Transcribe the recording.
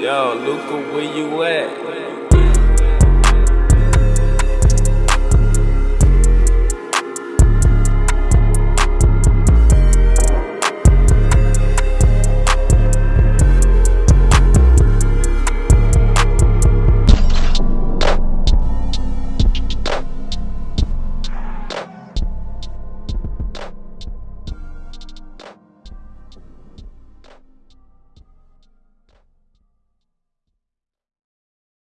Yo, Luca, where you at?